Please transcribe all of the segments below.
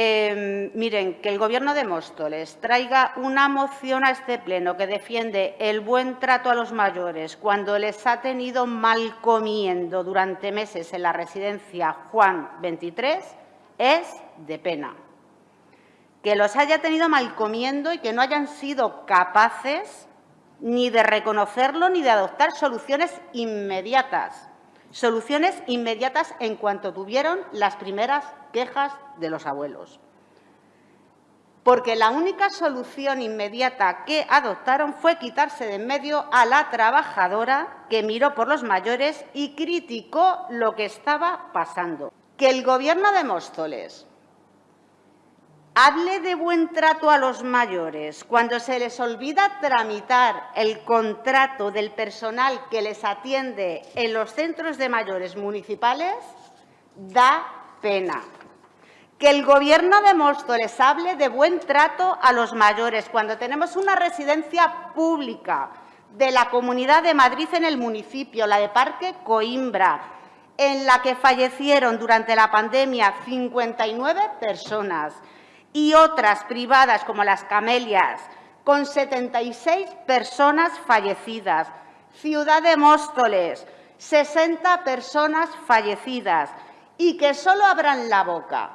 Eh, miren, que el Gobierno de Móstoles traiga una moción a este Pleno que defiende el buen trato a los mayores cuando les ha tenido mal comiendo durante meses en la residencia Juan 23 es de pena. Que los haya tenido mal comiendo y que no hayan sido capaces ni de reconocerlo ni de adoptar soluciones inmediatas. Soluciones inmediatas en cuanto tuvieron las primeras quejas de los abuelos. Porque la única solución inmediata que adoptaron fue quitarse de en medio a la trabajadora que miró por los mayores y criticó lo que estaba pasando. Que el Gobierno de Móstoles hable de buen trato a los mayores cuando se les olvida tramitar el contrato del personal que les atiende en los centros de mayores municipales, da pena. Que el Gobierno de Móstoles hable de buen trato a los mayores cuando tenemos una residencia pública de la Comunidad de Madrid en el municipio, la de Parque Coimbra, en la que fallecieron durante la pandemia 59 personas, y otras privadas como las Camelias, con 76 personas fallecidas. Ciudad de Móstoles, 60 personas fallecidas. Y que solo abran la boca,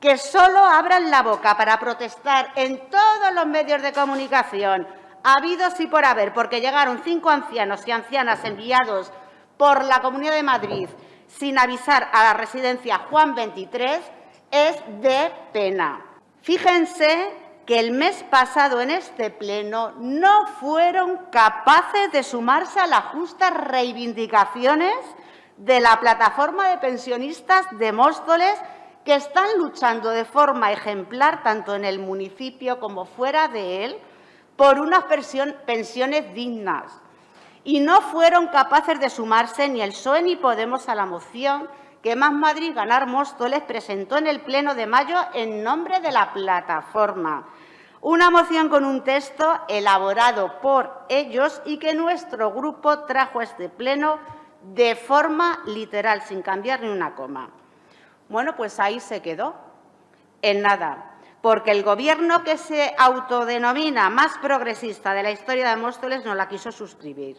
que solo abran la boca para protestar en todos los medios de comunicación, habidos y por haber, porque llegaron cinco ancianos y ancianas enviados por la Comunidad de Madrid sin avisar a la residencia Juan 23, es de pena. Fíjense que el mes pasado en este Pleno no fueron capaces de sumarse a las justas reivindicaciones de la plataforma de pensionistas de Móstoles que están luchando de forma ejemplar, tanto en el municipio como fuera de él, por unas pensiones dignas. Y no fueron capaces de sumarse ni el PSOE ni Podemos a la moción que Más Madrid Ganar Móstoles presentó en el Pleno de mayo en nombre de la plataforma. Una moción con un texto elaborado por ellos y que nuestro grupo trajo a este Pleno de forma literal, sin cambiar ni una coma. Bueno, pues ahí se quedó, en nada, porque el Gobierno que se autodenomina más progresista de la historia de Móstoles no la quiso suscribir.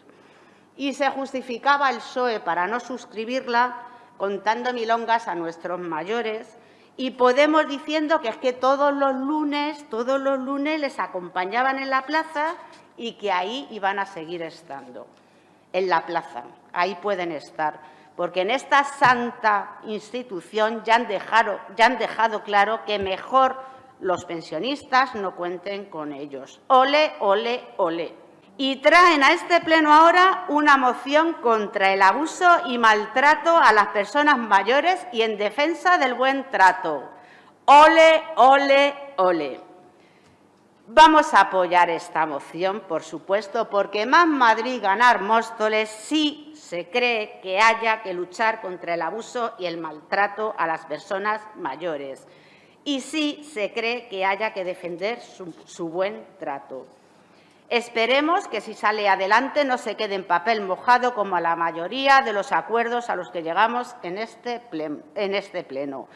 Y se justificaba el PSOE para no suscribirla contando milongas a nuestros mayores y Podemos diciendo que es que todos los lunes, todos los lunes les acompañaban en la plaza y que ahí iban a seguir estando, en la plaza, ahí pueden estar, porque en esta santa institución ya han dejado, ya han dejado claro que mejor los pensionistas no cuenten con ellos. Ole, ole, ole y traen a este Pleno ahora una moción contra el abuso y maltrato a las personas mayores y en defensa del buen trato. Ole, ole, ole. Vamos a apoyar esta moción, por supuesto, porque Más Madrid Ganar Móstoles sí se cree que haya que luchar contra el abuso y el maltrato a las personas mayores. Y sí se cree que haya que defender su, su buen trato. Esperemos que, si sale adelante, no se quede en papel mojado como la mayoría de los acuerdos a los que llegamos en este, este pleno.